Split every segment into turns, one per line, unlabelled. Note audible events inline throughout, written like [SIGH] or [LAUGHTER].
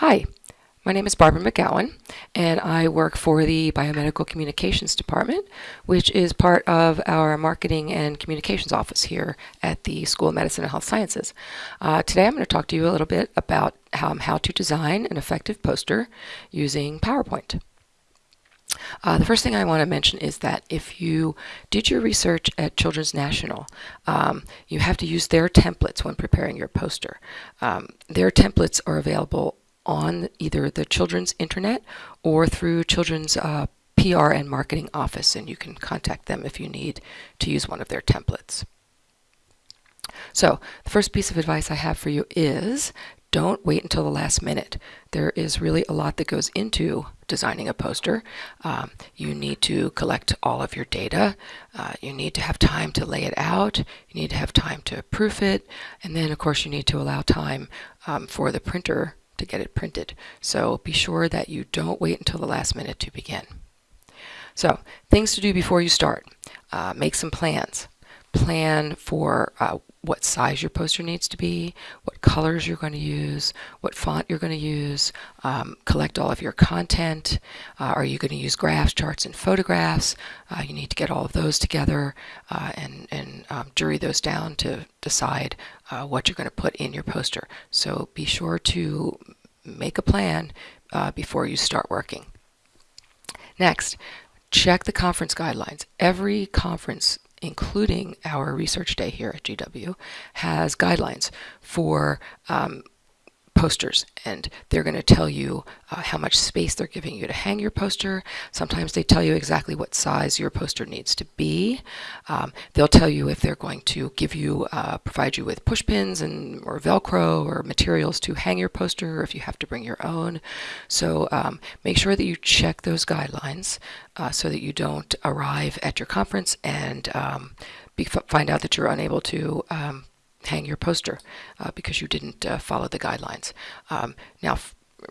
Hi, my name is Barbara McGowan, and I work for the Biomedical Communications Department, which is part of our Marketing and Communications Office here at the School of Medicine and Health Sciences. Uh, today I'm going to talk to you a little bit about how, how to design an effective poster using PowerPoint. Uh, the first thing I want to mention is that if you did your research at Children's National, um, you have to use their templates when preparing your poster. Um, their templates are available on either the children's internet or through children's uh, PR and marketing office, and you can contact them if you need to use one of their templates. So the first piece of advice I have for you is don't wait until the last minute. There is really a lot that goes into designing a poster. Um, you need to collect all of your data. Uh, you need to have time to lay it out. You need to have time to proof it. And then, of course, you need to allow time um, for the printer to get it printed. So be sure that you don't wait until the last minute to begin. So things to do before you start. Uh, make some plans. Plan for uh, what size your poster needs to be, what colors you're going to use, what font you're going to use, um, collect all of your content. Uh, are you going to use graphs, charts, and photographs? Uh, you need to get all of those together uh, and, and um, jury those down to decide uh, what you're going to put in your poster. So be sure to make a plan uh, before you start working. Next, check the conference guidelines. Every conference including our research day here at GW, has guidelines for um, posters and they're going to tell you uh, how much space they're giving you to hang your poster. Sometimes they tell you exactly what size your poster needs to be. Um, they'll tell you if they're going to give you, uh, provide you with push pins and or Velcro or materials to hang your poster or if you have to bring your own. So um, make sure that you check those guidelines uh, so that you don't arrive at your conference and um, be, find out that you're unable to um, hang your poster uh, because you didn't uh, follow the guidelines. Um, now,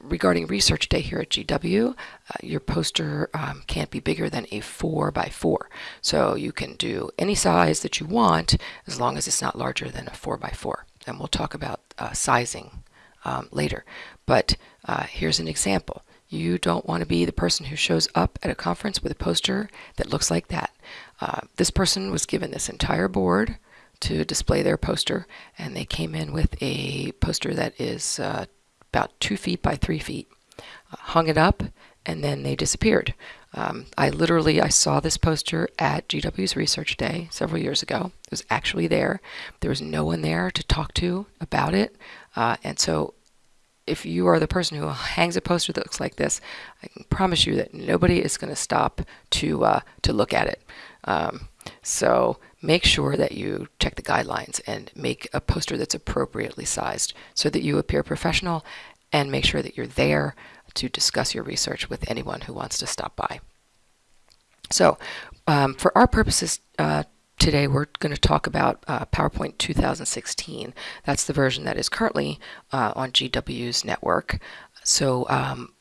regarding research day here at GW, uh, your poster um, can't be bigger than a 4 by 4. So you can do any size that you want as long as it's not larger than a 4 by 4. And we'll talk about uh, sizing um, later. But uh, here's an example. You don't want to be the person who shows up at a conference with a poster that looks like that. Uh, this person was given this entire board to display their poster, and they came in with a poster that is uh, about two feet by three feet. Uh, hung it up, and then they disappeared. Um, I literally I saw this poster at GW's Research Day several years ago. It was actually there. There was no one there to talk to about it, uh, and so if you are the person who hangs a poster that looks like this, I can promise you that nobody is going to stop to uh, to look at it. Um, so make sure that you check the guidelines and make a poster that's appropriately sized so that you appear professional and make sure that you're there to discuss your research with anyone who wants to stop by. So um, for our purposes uh, today, we're going to talk about uh, PowerPoint 2016. That's the version that is currently uh, on GW's network. So um,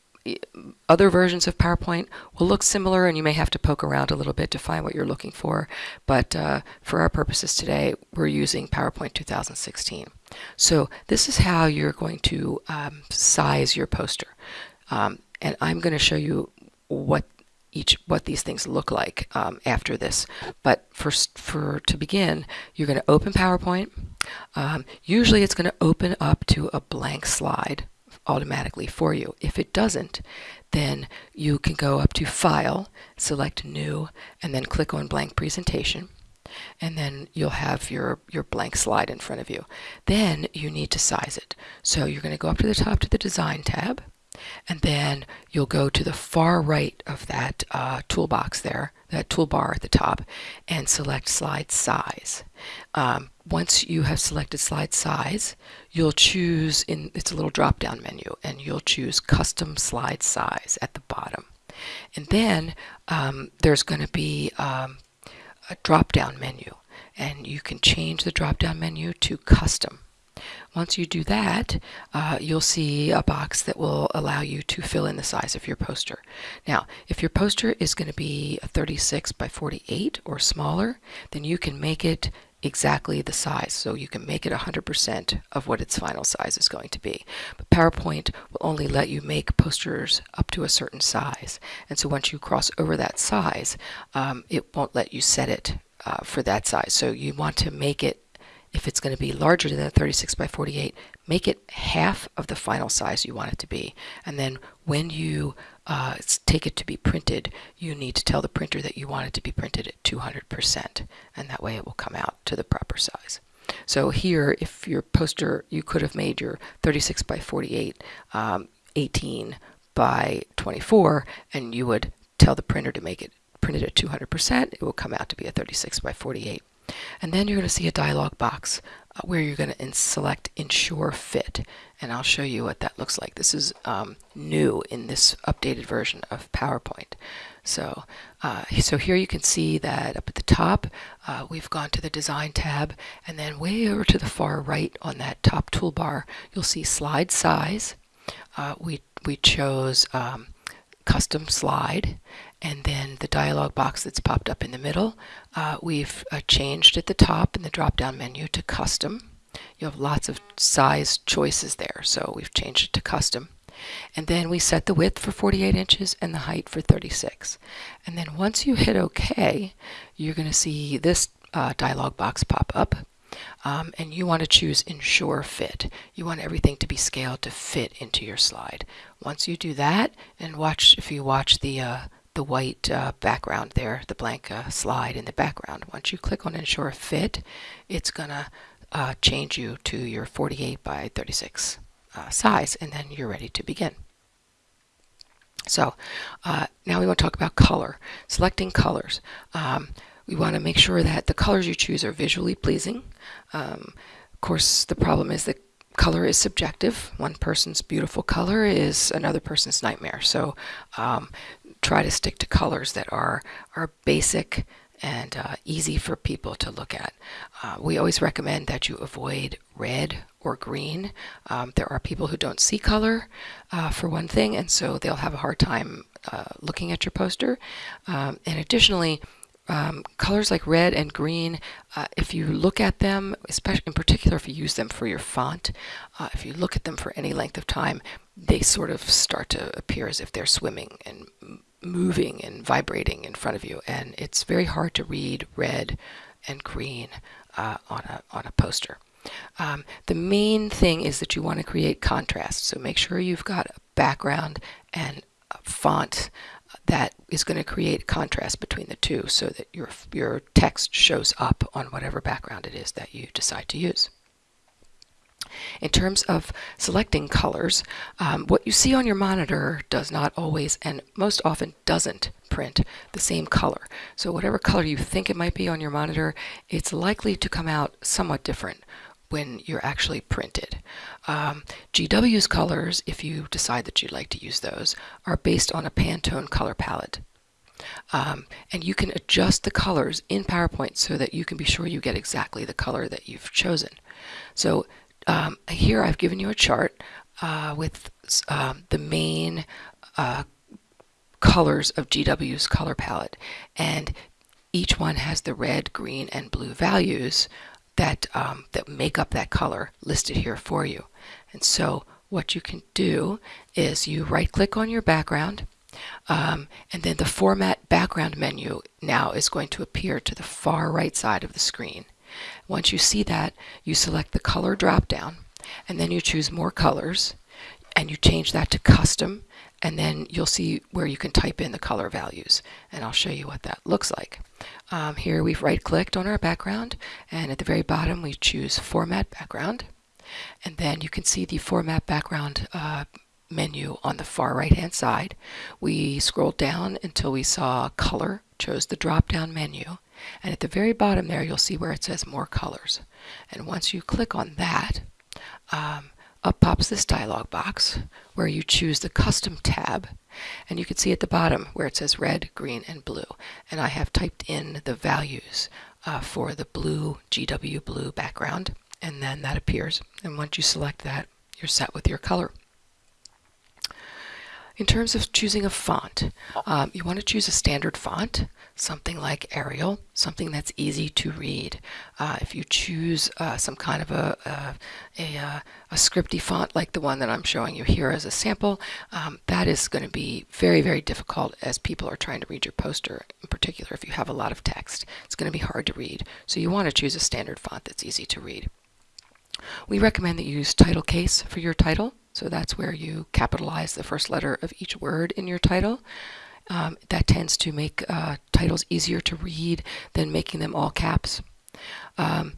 other versions of PowerPoint will look similar and you may have to poke around a little bit to find what you're looking for. But uh, for our purposes today, we're using PowerPoint 2016. So this is how you're going to um, size your poster. Um, and I'm going to show you what each what these things look like um, after this. But first, for to begin, you're going to open PowerPoint. Um, usually it's going to open up to a blank slide automatically for you. If it doesn't, then you can go up to File, select New, and then click on Blank Presentation. And then you'll have your, your blank slide in front of you. Then you need to size it. So you're going to go up to the top to the Design tab, and then you'll go to the far right of that uh, toolbox there, that toolbar at the top, and select Slide Size. Um, once you have selected slide size, you'll choose in it's a little drop down menu and you'll choose custom slide size at the bottom. And then um, there's going to be um, a drop down menu and you can change the drop down menu to custom. Once you do that, uh, you'll see a box that will allow you to fill in the size of your poster. Now, if your poster is going to be 36 by 48 or smaller, then you can make it exactly the size so you can make it 100% of what its final size is going to be. But PowerPoint will only let you make posters up to a certain size and so once you cross over that size um, it won't let you set it uh, for that size. So you want to make it if it's going to be larger than 36 by 48, make it half of the final size you want it to be. And then when you uh, take it to be printed, you need to tell the printer that you want it to be printed at 200%, and that way it will come out to the proper size. So here, if your poster, you could have made your 36 by 48, um, 18 by 24, and you would tell the printer to make it printed at 200%, it will come out to be a 36 by 48. And then you're going to see a dialog box uh, where you're going to select Ensure Fit. And I'll show you what that looks like. This is um, new in this updated version of PowerPoint. So, uh, so here you can see that up at the top, uh, we've gone to the Design tab, and then way over to the far right on that top toolbar, you'll see Slide Size. Uh, we, we chose um, Custom Slide, and then the dialog box that's popped up in the middle, uh, we've uh, changed at the top in the drop-down menu to custom. You have lots of size choices there, so we've changed it to custom. And then we set the width for 48 inches and the height for 36. And then once you hit OK, you're going to see this uh, dialog box pop up. Um, and you want to choose Ensure Fit. You want everything to be scaled to fit into your slide. Once you do that, and watch if you watch the uh, the white uh, background there, the blank uh, slide in the background. Once you click on Ensure Fit, it's going to uh, change you to your 48 by 36 uh, size, and then you're ready to begin. So uh, now we want to talk about color. Selecting colors. Um, we want to make sure that the colors you choose are visually pleasing. Um, of course, the problem is that color is subjective. One person's beautiful color is another person's nightmare. So um, try to stick to colors that are, are basic and uh, easy for people to look at. Uh, we always recommend that you avoid red or green. Um, there are people who don't see color uh, for one thing and so they'll have a hard time uh, looking at your poster. Um, and additionally, um, colors like red and green, uh, if you look at them, especially in particular if you use them for your font, uh, if you look at them for any length of time, they sort of start to appear as if they're swimming and moving and vibrating in front of you and it's very hard to read red and green uh, on, a, on a poster. Um, the main thing is that you want to create contrast so make sure you've got a background and a font that is going to create contrast between the two so that your, your text shows up on whatever background it is that you decide to use. In terms of selecting colors, um, what you see on your monitor does not always and most often doesn't print the same color. So whatever color you think it might be on your monitor, it's likely to come out somewhat different when you're actually printed. Um, GW's colors, if you decide that you'd like to use those, are based on a Pantone color palette. Um, and you can adjust the colors in PowerPoint so that you can be sure you get exactly the color that you've chosen. So um, here I've given you a chart uh, with um, the main uh, colors of GW's color palette and each one has the red, green, and blue values that, um, that make up that color listed here for you. And so what you can do is you right click on your background um, and then the format background menu now is going to appear to the far right side of the screen. Once you see that, you select the color drop down and then you choose more colors and you change that to custom and then you'll see where you can type in the color values and I'll show you what that looks like. Um, here we've right clicked on our background and at the very bottom we choose format background and then you can see the format background uh, menu on the far right hand side. We scrolled down until we saw color, chose the drop down menu and at the very bottom there, you'll see where it says more colors. And once you click on that, um, up pops this dialog box where you choose the custom tab and you can see at the bottom where it says red, green, and blue. And I have typed in the values uh, for the blue GW blue background and then that appears. And once you select that, you're set with your color. In terms of choosing a font, um, you want to choose a standard font, something like Arial, something that's easy to read. Uh, if you choose uh, some kind of a, a, a, uh, a, scripty font like the one that I'm showing you here as a sample, um, that is going to be very, very difficult as people are trying to read your poster, in particular if you have a lot of text. It's going to be hard to read. So you want to choose a standard font that's easy to read. We recommend that you use title case for your title. So that's where you capitalize the first letter of each word in your title. Um, that tends to make uh, titles easier to read than making them all caps. Um,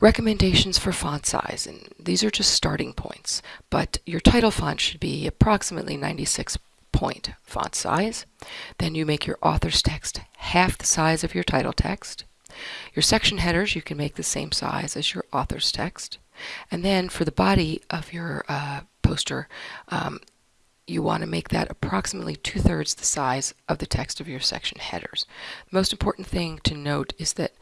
recommendations for font size, and these are just starting points, but your title font should be approximately 96 point font size. Then you make your author's text half the size of your title text. Your section headers, you can make the same size as your author's text. And then for the body of your uh, poster, um, you want to make that approximately two-thirds the size of the text of your section headers. The most important thing to note is that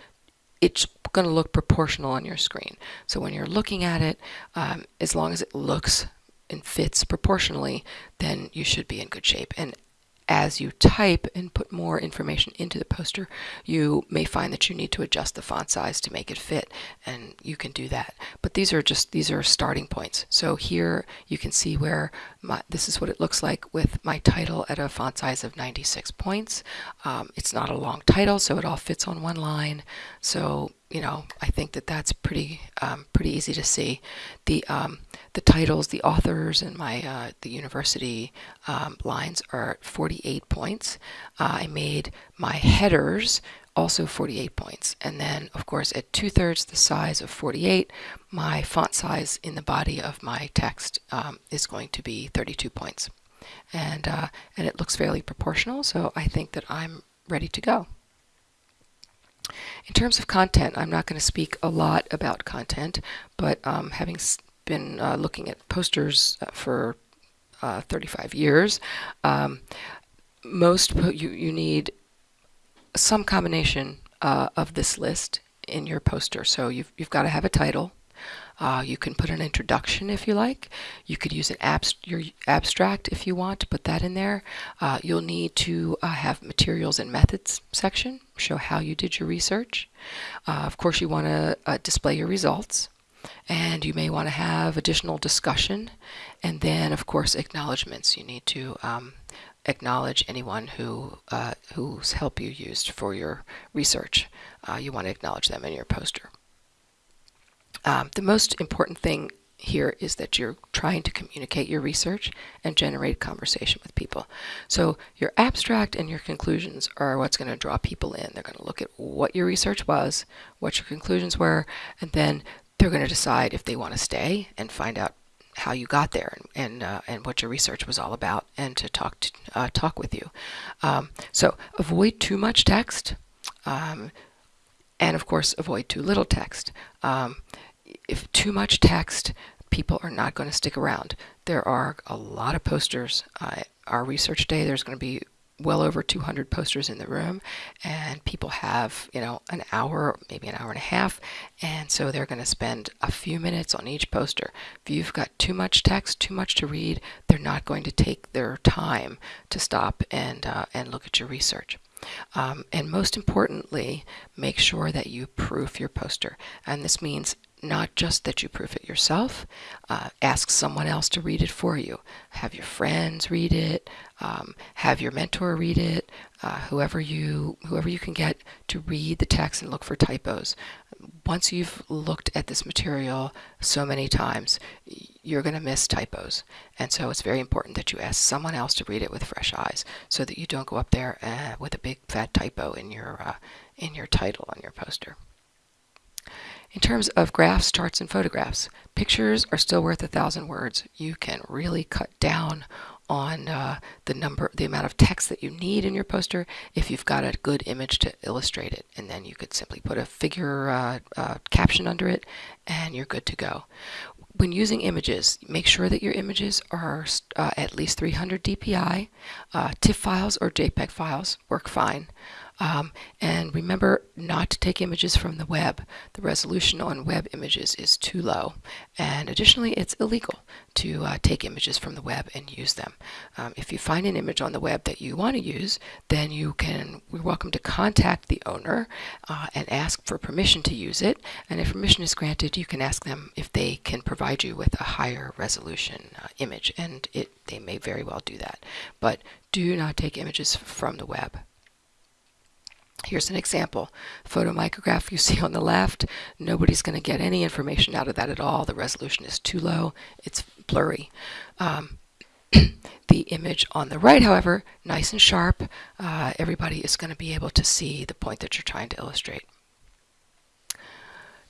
it's going to look proportional on your screen. So when you're looking at it, um, as long as it looks and fits proportionally, then you should be in good shape. And as you type and put more information into the poster, you may find that you need to adjust the font size to make it fit, and you can do that. But these are just these are starting points. So here you can see where my, this is what it looks like with my title at a font size of 96 points. Um, it's not a long title, so it all fits on one line. So you know, I think that that's pretty um, pretty easy to see. The um, the titles, the authors, and my uh, the university um, lines are 48 points. Uh, I made my headers also 48 points, and then of course at two thirds the size of 48, my font size in the body of my text um, is going to be 32 points, and uh, and it looks fairly proportional. So I think that I'm ready to go. In terms of content, I'm not going to speak a lot about content, but um, having been uh, looking at posters uh, for uh, 35 years, um, most you, you need some combination uh, of this list in your poster. So you've, you've got to have a title, uh, you can put an introduction if you like. You could use an abst your abstract if you want to put that in there. Uh, you'll need to uh, have materials and methods section, show how you did your research. Of course, you want to display your results. And you may want to have additional discussion. And then, of course, acknowledgments. You need to um, acknowledge anyone who uh, whose help you used for your research. you want to acknowledge them in your poster. Um, the most important thing here is that you're trying to communicate your research and generate conversation with people. So your abstract and your conclusions are what's going to draw people in. They're going to look at what your research was, what your conclusions were, and then they're going to decide if they want to stay and find out how you got there and and, uh, and what your research was all about, and to talk to, uh, talk with you. Um, so avoid too much text, um, and of course avoid too little text. Um, if too much text, people are not going to stick around. There are a lot of posters. Uh, our research day, there's going to be well over 200 posters in the room and people have you know an hour maybe an hour and a half and so they're going to spend a few minutes on each poster. If you've got too much text too much to read they're not going to take their time to stop and uh, and look at your research. Um, and most importantly make sure that you proof your poster. And this means not just that you proof it yourself, uh, ask someone else to read it for you. Have your friends read it, um, have your mentor read it, uh, whoever you whoever you can get to read the text and look for typos. Once you've looked at this material so many times, you're going to miss typos. And so it's very important that you ask someone else to read it with fresh eyes so that you don't go up there uh, with a big fat typo in your, uh, in your title on your poster. In terms of graphs, charts, and photographs, pictures are still worth a thousand words. You can really cut down on uh, the number, the amount of text that you need in your poster if you've got a good image to illustrate it. And then you could simply put a figure uh, uh, caption under it and you're good to go. When using images, make sure that your images are uh, at least 300 dpi. Uh, TIFF files or JPEG files work fine. Um, and remember not to take images from the web. The resolution on web images is too low. And additionally, it's illegal to uh, take images from the web and use them. Um, if you find an image on the web that you want to use, then you can, you're welcome to contact the owner uh, and ask for permission to use it. And if permission is granted, you can ask them if they can provide you with a higher resolution uh, image. And it, they may very well do that. But do not take images from the web. Here's an example. Photomicrograph you see on the left, nobody's going to get any information out of that at all. The resolution is too low. It's blurry. Um, [CLEARS THROAT] the image on the right, however, nice and sharp. Uh, everybody is going to be able to see the point that you're trying to illustrate.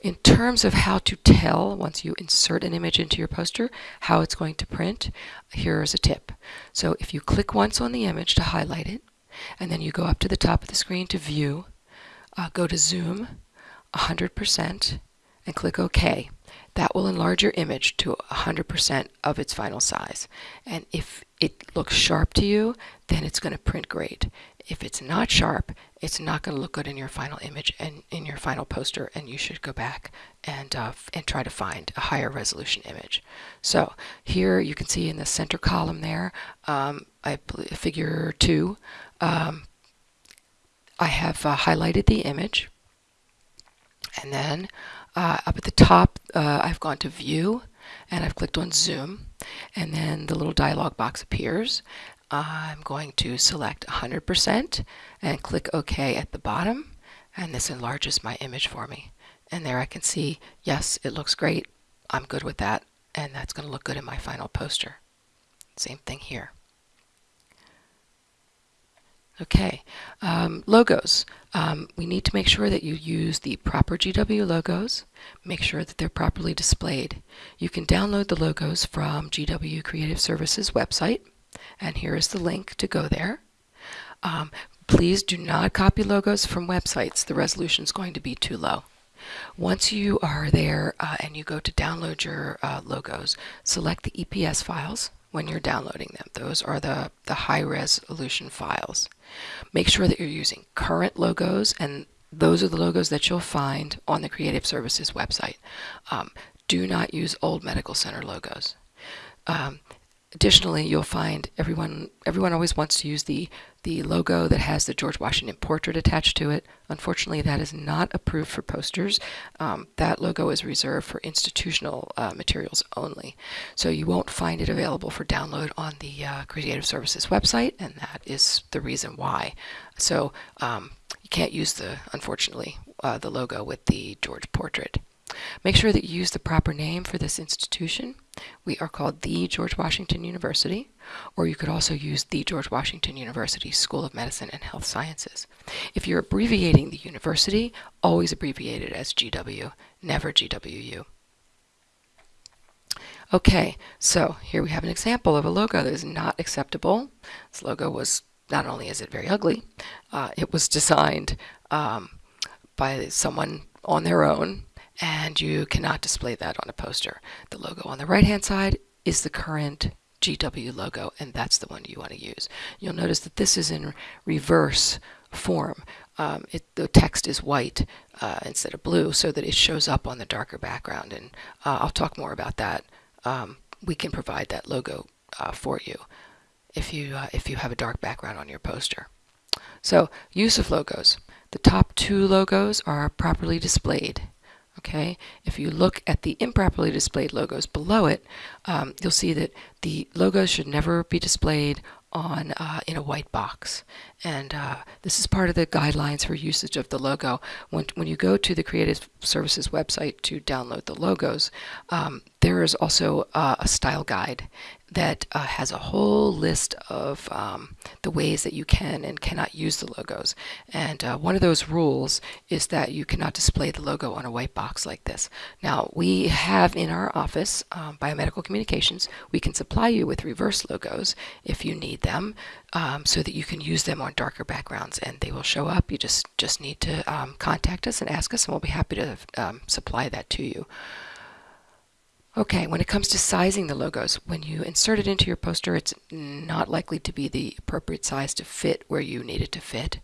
In terms of how to tell, once you insert an image into your poster, how it's going to print, here's a tip. So if you click once on the image to highlight it, and then you go up to the top of the screen to view, uh, go to zoom 100% and click OK. That will enlarge your image to 100% of its final size. And if it looks sharp to you, then it's going to print great. If it's not sharp, it's not going to look good in your final image and in your final poster, and you should go back and, uh, and try to find a higher resolution image. So here you can see in the center column there, um, I figure two, um, I have uh, highlighted the image. And then uh, up at the top uh, I've gone to view and I've clicked on zoom. And then the little dialog box appears. I'm going to select 100% and click OK at the bottom. And this enlarges my image for me. And there I can see yes it looks great. I'm good with that. And that's going to look good in my final poster. Same thing here Okay, um, logos. Um, we need to make sure that you use the proper GW logos. Make sure that they're properly displayed. You can download the logos from GW Creative Services website, and here is the link to go there. Um, please do not copy logos from websites. The resolution is going to be too low. Once you are there uh, and you go to download your uh, logos, select the EPS files when you're downloading them. Those are the, the high resolution files. Make sure that you're using current logos and those are the logos that you'll find on the Creative Services website. Um, do not use old Medical Center logos. Um, Additionally, you'll find everyone everyone always wants to use the the logo that has the George Washington portrait attached to it. Unfortunately, that is not approved for posters. Um, that logo is reserved for institutional uh, materials only. So you won't find it available for download on the uh, Creative Services website, and that is the reason why. So um, you can't use the, unfortunately, uh, the logo with the George portrait. Make sure that you use the proper name for this institution. We are called the George Washington University, or you could also use the George Washington University School of Medicine and Health Sciences. If you're abbreviating the university, always abbreviate it as GW, never GWU. Okay, so here we have an example of a logo that is not acceptable. This logo was, not only is it very ugly, uh, it was designed um, by someone on their own and you cannot display that on a poster. The logo on the right hand side is the current GW logo and that's the one you want to use. You'll notice that this is in reverse form. Um, it, the text is white uh, instead of blue so that it shows up on the darker background and uh, I'll talk more about that. Um, we can provide that logo uh, for you if you uh, if you have a dark background on your poster. So use of logos. The top two logos are properly displayed Okay, if you look at the improperly displayed logos below it, um, you'll see that the logos should never be displayed on uh, in a white box. And uh, this is part of the guidelines for usage of the logo. When, when you go to the Creative Services website to download the logos, um, there is also uh, a style guide that uh, has a whole list of um, the ways that you can and cannot use the logos. And uh, one of those rules is that you cannot display the logo on a white box like this. Now, we have in our office, um, Biomedical Communications, we can supply you with reverse logos if you need them um, so that you can use them on darker backgrounds and they will show up. You just, just need to um, contact us and ask us and we'll be happy to um, supply that to you. Okay, when it comes to sizing the logos, when you insert it into your poster, it's not likely to be the appropriate size to fit where you need it to fit.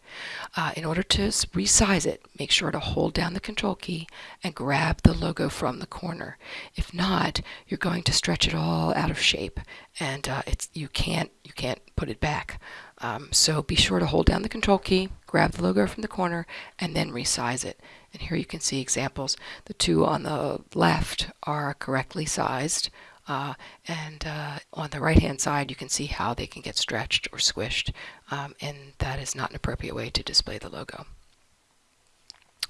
Uh, in order to resize it, make sure to hold down the control key and grab the logo from the corner. If not, you're going to stretch it all out of shape and uh, it's you can't you can't put it back. Um, so be sure to hold down the control key, grab the logo from the corner, and then resize it. And here you can see examples. The two on the left are correctly sized. Uh, and uh, on the right hand side you can see how they can get stretched or squished um, and that is not an appropriate way to display the logo.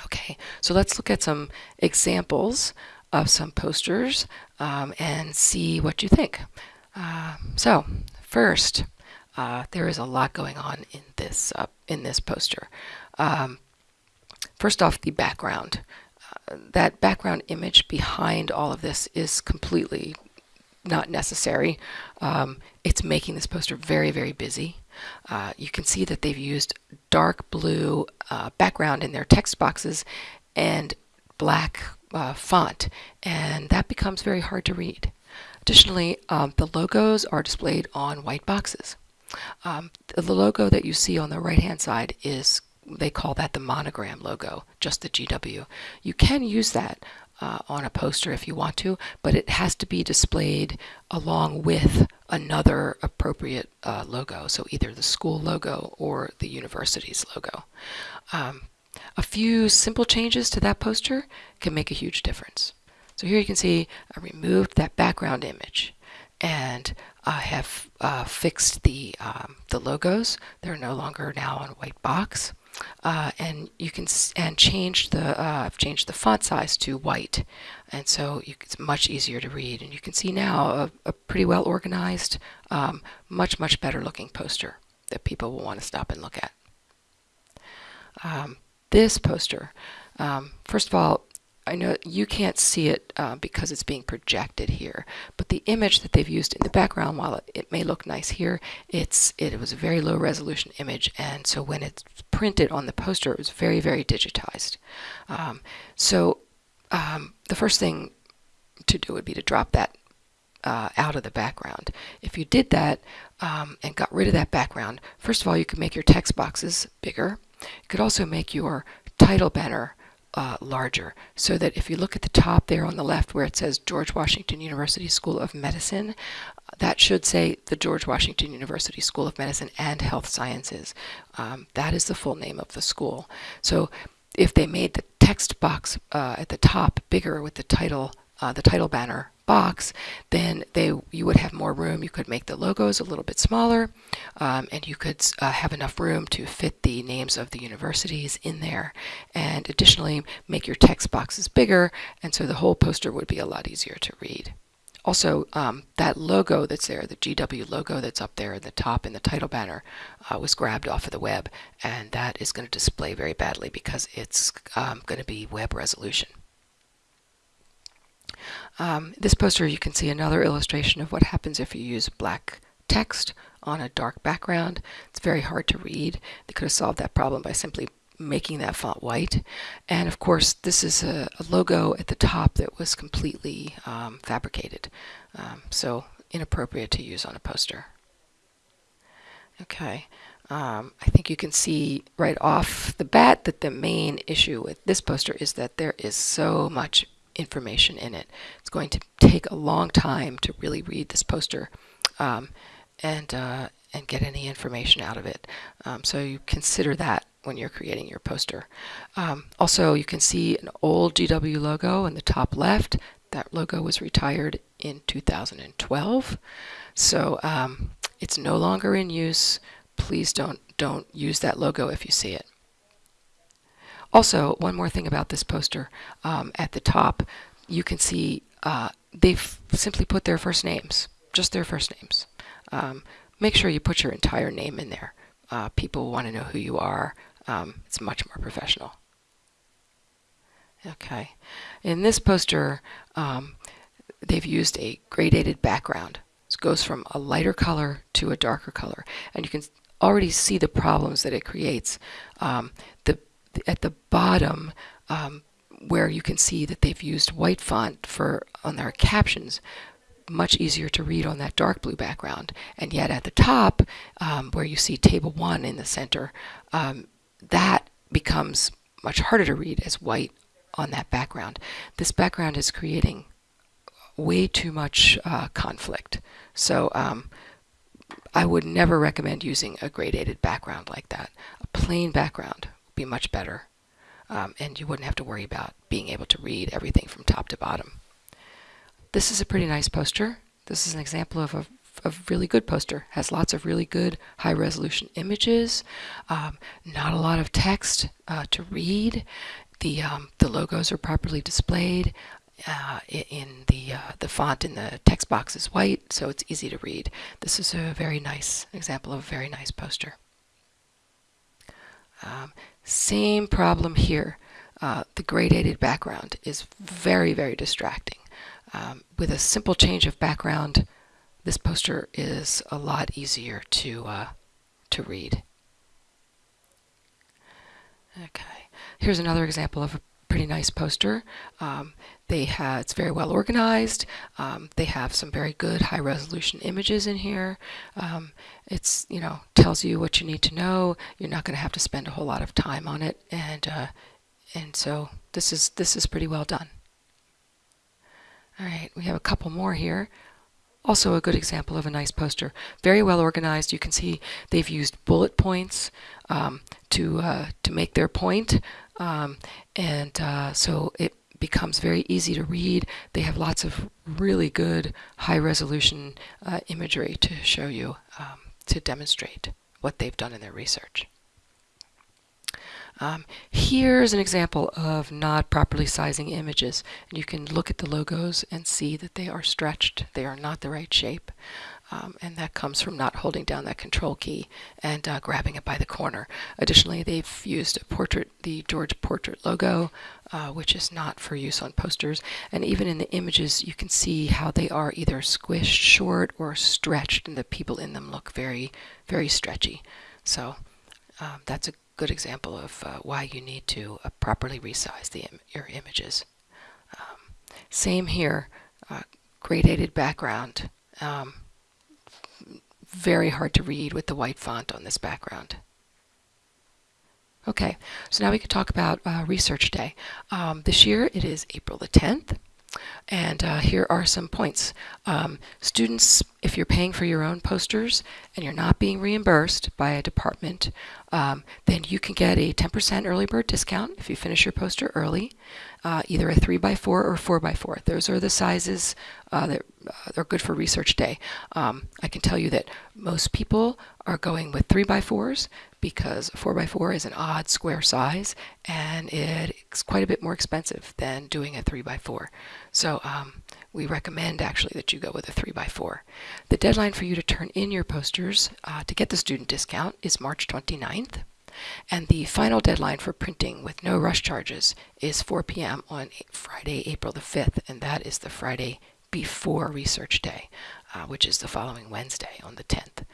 Okay, so let's look at some examples of some posters um, and see what you think. Uh, so first, uh, there is a lot going on in this uh, in this poster. Um, first off, the background. Uh, that background image behind all of this is completely not necessary. Um, it's making this poster very, very busy. Uh, you can see that they've used dark blue uh, background in their text boxes and black uh, font, and that becomes very hard to read. Additionally, um, the logos are displayed on white boxes. Um, the logo that you see on the right hand side is they call that the monogram logo, just the GW. You can use that uh, on a poster if you want to, but it has to be displayed along with another appropriate uh, logo, so either the school logo or the university's logo. Um, a few simple changes to that poster can make a huge difference. So here you can see I removed that background image and I have uh, fixed the, um, the logos. They're no longer now on white box. Uh, and you can and change the uh, I've changed the font size to white and so you, it's much easier to read and you can see now a, a pretty well organized um, much much better looking poster that people will want to stop and look at um, this poster um, first of all I know you can't see it uh, because it's being projected here, but the image that they've used in the background, while it, it, may look nice here, it's it was a very low resolution image, and so when it's printed on the poster, it was very, very digitized. Um, so um, the first thing to do would be to drop that uh, out of the background. If you did that um, and got rid of that background, first of all, you could make your text boxes bigger. You could also make your title banner uh, larger so that if you look at the top there on the left where it says George Washington University School of Medicine, that should say the George Washington University School of Medicine and Health Sciences. Um, that is the full name of the school. So if they made the text box uh, at the top bigger with the title, uh, the title banner box, then they you would have more room. You could make the logos a little bit smaller, um, and you could uh, have enough room to fit the names of the universities in there. And additionally, make your text boxes bigger, and so the whole poster would be a lot easier to read. Also, um, that logo that's there, the GW logo that's up there at the top in the title banner, uh, was grabbed off of the web, and that is going to display very badly because it's um, going to be web resolution. Um, this poster you can see another illustration of what happens if you use black text on a dark background. It's very hard to read. They could have solved that problem by simply making that font white. And of course, this is a, a logo at the top that was completely um, fabricated. Um, so inappropriate to use on a poster. Okay, um, I think you can see right off the bat that the main issue with this poster is that there is so much information in it. It's going to take a long time to really read this poster um, and, uh, and get any information out of it. Um, so you consider that when you're creating your poster. Um, also, you can see an old GW logo in the top left. That logo was retired in 2012. So um, it's no longer in use. Please don't, don't use that logo if you see it. Also, one more thing about this poster. Um, at the top, you can see uh, they've simply put their first names, just their first names. Um, make sure you put your entire name in there. Uh, people want to know who you are. Um, it's much more professional. Okay. In this poster, um, they've used a gradated background. It goes from a lighter color to a darker color. And you can already see the problems that it creates. Um, the at the bottom, um, where you can see that they've used white font for on their captions much easier to read on that dark blue background. And yet at the top, um, where you see table one in the center, um, that becomes much harder to read as white on that background. This background is creating way too much uh, conflict. So um, I would never recommend using a gradated background like that. A plain background be much better. Um, and you wouldn't have to worry about being able to read everything from top to bottom. This is a pretty nice poster. This is an example of a, a really good poster. Has lots of really good high resolution images, um, not a lot of text uh, to read. The, um, the logos are properly displayed. Uh, in the uh, the font in the text box is white, so it's easy to read. This is a very nice example of a very nice poster. Um, same problem here. Uh, the gradated background is very, very distracting. Um, with a simple change of background, this poster is a lot easier to, uh, to read. Okay, here's another example of a pretty nice poster. Um, they have, it's very well organized. Um, they have some very good high resolution images in here. Um, it's, you know, tells you what you need to know. You're not going to have to spend a whole lot of time on it. And, uh, and so this is, this is pretty well done. All right, we have a couple more here. Also a good example of a nice poster. Very well organized. You can see they've used bullet points um, to, uh, to make their point. Um, and uh, so it becomes very easy to read. They have lots of really good high resolution uh, imagery to show you, um, to demonstrate what they've done in their research. Um, here's an example of not properly sizing images. And you can look at the logos and see that they are stretched. They are not the right shape. Um, and that comes from not holding down that control key and uh, grabbing it by the corner. Additionally, they've used a portrait, the George Portrait logo, uh, which is not for use on posters. And even in the images, you can see how they are either squished short or stretched, and the people in them look very, very stretchy. So um, that's a good example of uh, why you need to uh, properly resize the Im your images. Um, same here, uh, gradated background. Um, very hard to read with the white font on this background. Okay, so now we can talk about uh, Research Day. Um, this year it is April the 10th. And uh, here are some points. Um, students, if you're paying for your own posters and you're not being reimbursed by a department, um, then you can get a 10% early bird discount if you finish your poster early, uh, either a 3x4 or 4x4. Those are the sizes uh, that uh, are good for research day. Um, I can tell you that most people are going with 3x4s because 4x4 is an odd square size and it's quite a bit more expensive than doing a 3x4. So um, we recommend actually that you go with a 3x4. The deadline for you to turn in your posters uh, to get the student discount is March 29th. And the final deadline for printing with no rush charges is 4 p.m. on Friday, April the 5th, and that is the Friday before Research Day, uh, which is the following Wednesday on the 10th.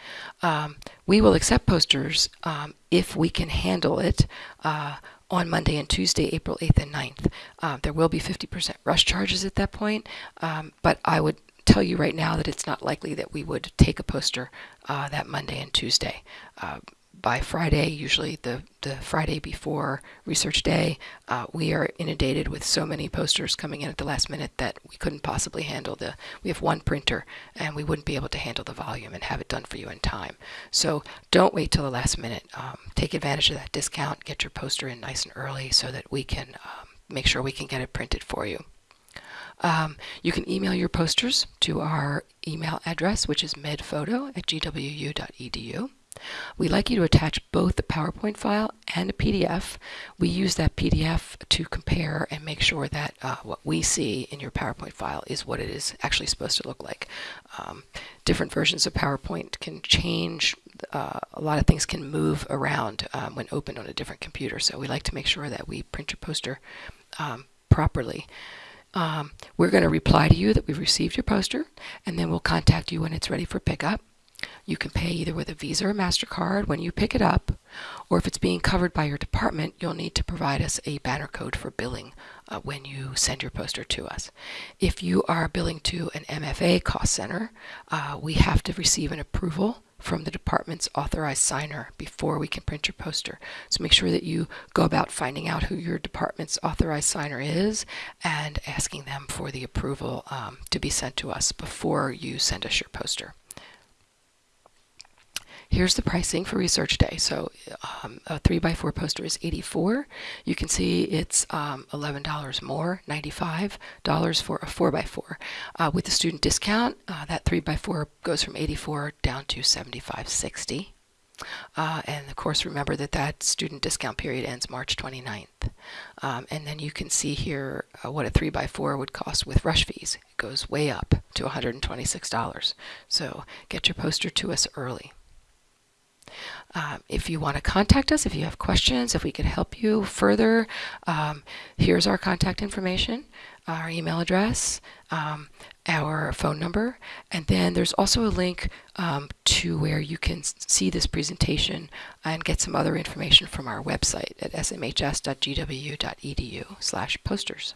Um, we will accept posters um, if we can handle it uh, on Monday and Tuesday, April 8th and 9th. Uh, there will be 50% rush charges at that point, um, but I would tell you right now that it's not likely that we would take a poster uh, that Monday and Tuesday. Uh, by Friday, usually the, the Friday before research day, uh, we are inundated with so many posters coming in at the last minute that we couldn't possibly handle the, we have one printer and we wouldn't be able to handle the volume and have it done for you in time. So don't wait till the last minute. Um, take advantage of that discount, get your poster in nice and early so that we can um, make sure we can get it printed for you. Um, you can email your posters to our email address, which is medphoto at gwu.edu. We'd like you to attach both the PowerPoint file and a PDF. We use that PDF to compare and make sure that uh, what we see in your PowerPoint file is what it is actually supposed to look like. Um, different versions of PowerPoint can change. Uh, a lot of things can move around um, when opened on a different computer, so we like to make sure that we print your poster um, properly. Um, we're going to reply to you that we've received your poster, and then we'll contact you when it's ready for pickup. You can pay either with a Visa or MasterCard when you pick it up, or if it's being covered by your department, you'll need to provide us a banner code for billing uh, when you send your poster to us. If you are billing to an MFA cost center, uh, we have to receive an approval from the department's authorized signer before we can print your poster. So make sure that you go about finding out who your department's authorized signer is and asking them for the approval um, to be sent to us before you send us your poster. Here's the pricing for Research Day. So um, a 3x4 poster is 84 You can see it's um, $11 more, $95 for a 4x4. Uh, with the student discount, uh, that 3x4 goes from 84 down to 75.60. Uh, and of course, remember that that student discount period ends March 29th. Um, and then you can see here uh, what a 3x4 would cost with rush fees. It goes way up to $126. So get your poster to us early. Um, if you want to contact us, if you have questions, if we could help you further, um, here's our contact information, our email address, um, our phone number, and then there's also a link um, to where you can see this presentation and get some other information from our website at smhs.gwu.edu slash posters.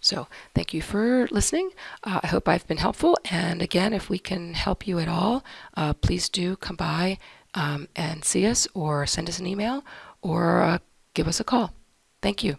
So thank you for listening. Uh, I hope I've been helpful. And again, if we can help you at all, uh, please do come by um, and see us or send us an email or uh, give us a call. Thank you.